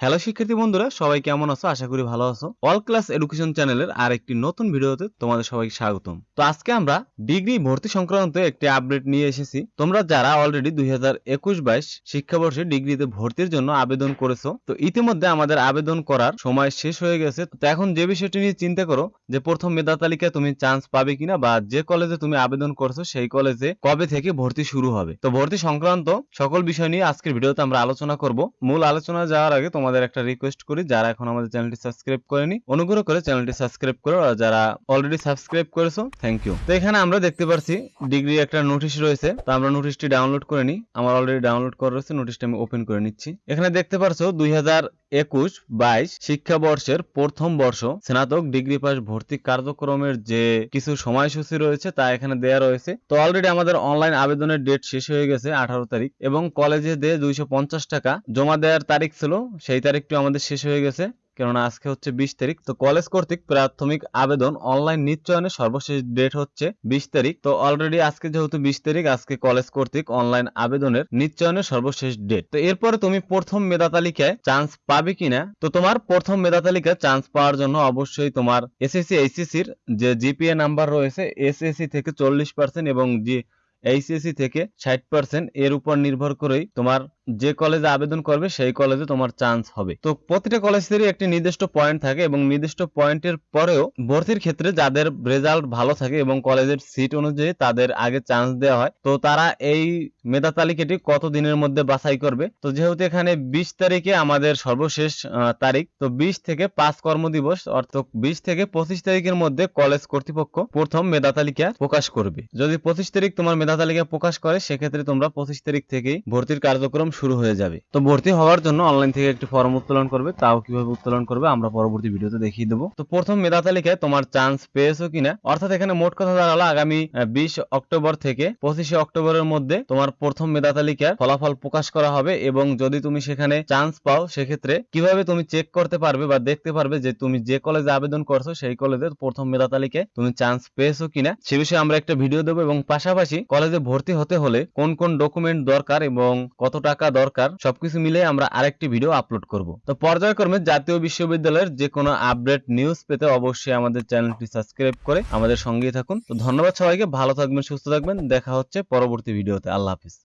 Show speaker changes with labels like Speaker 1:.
Speaker 1: Hello শিক্ষার্থী বন্ধুরা, সবাই কেমন আছো? আশা করি ভালো আছো। অল ক্লাস এডুকেশন চ্যানেলের আর একটি নতুন ভিডিওতে তোমাদের সবাইকে স্বাগতম। তো আজকে আমরা ডিগ্রি ভর্তি সংক্রান্ত একটি আপডেট নিয়ে এসেছি। তোমরা যারা অলরেডি দুই হাজার একুশ বাইশ শিক্ষাবর্ষে ডিগ্রিতে ভর্তির জন্য আবেদন করেছ, তো ইতিমধ্যে আমাদের আবেদন করার সময় শেষ হয়ে গেছে। তো এখন যে বিষয়টি নিয়ে চিন্তা করো, যে প্রথম মেধা তালিকায় তুমি চান্স পাবে কিনা বা যে কলেজে তুমি আবেদন করছ, সেই কলেজে কবে থেকে ভর্তি শুরু হবে? তো ভর্তি সংক্রান্ত সকল বিষয় নিয়ে আজকের ভিডিওতে আমরা আলোচনা করব। মূল আলোচনা যাওয়ার আগে তোমাদের একটা রিকোয়েস্ট করি, যারা এখন আমাদের চ্যানেলটি সাবস্ক্রাইব করেনি, অনুগ্রহ করে চ্যানেলটি সাবস্ক্রাইব করো। আর যারা অলরেডি সাবস্ক্রাইব করেছ থ্যাংক ইউ তো এখানে আমরা দেখতে পাচ্ছি ডিগ্রি একটা নোটিশ রয়েছে। তো আমরা নোটিশটি ডাউনলোড করে নিই। আমার অলরেডি ডাউনলোড করা রয়েছে নোটিশটা আমি ওপেন করে নিচ্ছি। এখানে দেখতে পারছ, দুই একুশ বাইশ শিক্ষাবর্ষের প্রথম বর্ষ, স্নাতক ডিগ্রি পাস ভর্তি কার্যক্রমের যে কিছু সময়সূচি রয়েছে, তা এখানে দেয়া রয়েছে। তো অলরেডি আমাদের অনলাইন আবেদনের ডেট শেষ হয়ে গেছে, আঠারো তারিখ। এবং কলেজে দিয়ে দুইশো পঞ্চাশ টাকা জমা দেওয়ার তারিখ ছিল, সেই তারিখটি আমাদের শেষ হয়ে গেছে, কেননা আজকে হচ্ছে বিশ তারিখ। তো কলেজ কর্তৃক প্রাথমিক আবেদন অনলাইন নিশ্চয়নের সর্বশেষ ডেট হচ্ছে বিশ তারিখ। তো অলরেডি আজকে যেহেতু বিশ তারিখ, আজকে কলেজ কর্তৃক অনলাইন আবেদনের নিশ্চয়নের সর্বশেষ ডেট তো এরপরে তুমি প্রথম মেধা তালিকায় চান্স পাবে কিনা? তো তোমার প্রথম মেধা তালিকায় চান্স পাওয়ার জন্য অবশ্যই তোমার এসএসসি এইচএসসির যে জিপিএ নাম্বার রয়েছে এসএসসি থেকে চল্লিশ পার্সেন্ট এবং জি এইচএসসি থেকে ষাট পার্সেন্ট এর উপর নির্ভর করেই তোমার যে কলেজে আবেদন করবে, সেই কলেজে তোমার চান্স হবে। তো প্রতিটা কলেজেরই একটি নির্দিষ্ট পয়েন্ট থাকে এবং নির্দিষ্ট পয়েন্টের পরেও ভর্তির ক্ষেত্রে যাদের রেজাল্ট ভালো থাকে এবং কলেজের সিট অনুযায়ী তাদের আগে চান্স দেওয়া হয়, তো তারা এই মেধা তালিকাটি কত দিনের মধ্যে বাছাই করবে? তো যেহেতু এখানে বিশ তারিখে আমাদের সর্বশেষ তারিখ, তো বিশ থেকে পাঁচ কর্মদিবস, অর্থাৎ বিশ থেকে পঁচিশ তারিখের মধ্যে কলেজ কর্তৃপক্ষ প্রথম মেধা তালিকা প্রকাশ করবে। যদি পঁচিশ তারিখ তোমার মেধা তালিকা প্রকাশ করে, সেক্ষেত্রে তোমরা পঁচিশ তারিখ থেকেই ভর্তির কার্যক্রম শুরু হয়ে যাবে। তো ভর্তি হওয়ার জন্য অনলাইন থেকে একটি ফর্ম উত্তোলন করবে, তাও কীভাবে উত্তোলন করবে আমরা পরবর্তী ভিডিওতে দেখিয়ে দেবো। তো প্রথম মেধা তালিকায় তোমার চান্স পেয়েছ কিনা? অর্থাৎ এখানে মোট কথা দাঁড়াল আগামী বিশ অক্টোবর থেকে পঁচিশে অক্টোবরের মধ্যে তোমার প্রথম মেধা তালিকার ফলাফল প্রকাশ করা হবে এবং যদি তুমি সেখানে চান্স পাও, সেক্ষেত্রে কীভাবে তুমি চেক করতে পারবে বা দেখতে পারবে যে তুমি যে কলেজে আবেদন করছ, সেই কলেজের প্রথম মেধা তালিকায় তুমি চান্স পেয়েছ কিনা? সে বিষয়ে আমরা একটা ভিডিও দেবো এবং পাশাপাশি কলেজে ভর্তি হতে হলে কোন কোন ডকুমেন্ট দরকার এবং কত টাকা দরকার, সবকিছু মিলে আমরা আরেকটি ভিডিও আপলোড করব। তো পর্যায়ক্রমে জাতীয় বিশ্ববিদ্যালয়ের যে কোনো আপডেট নিউজ পেতে অবশ্যই আমাদের চ্যানেলটি সাবস্ক্রাইব করে আমাদের সঙ্গেই থাকুন। তো ধন্যবাদ সবাইকে, ভালো থাকবেন, সুস্থ থাকবেন, দেখা হচ্ছে পরবর্তী ভিডিওতে আল্লাহ হাফিজ।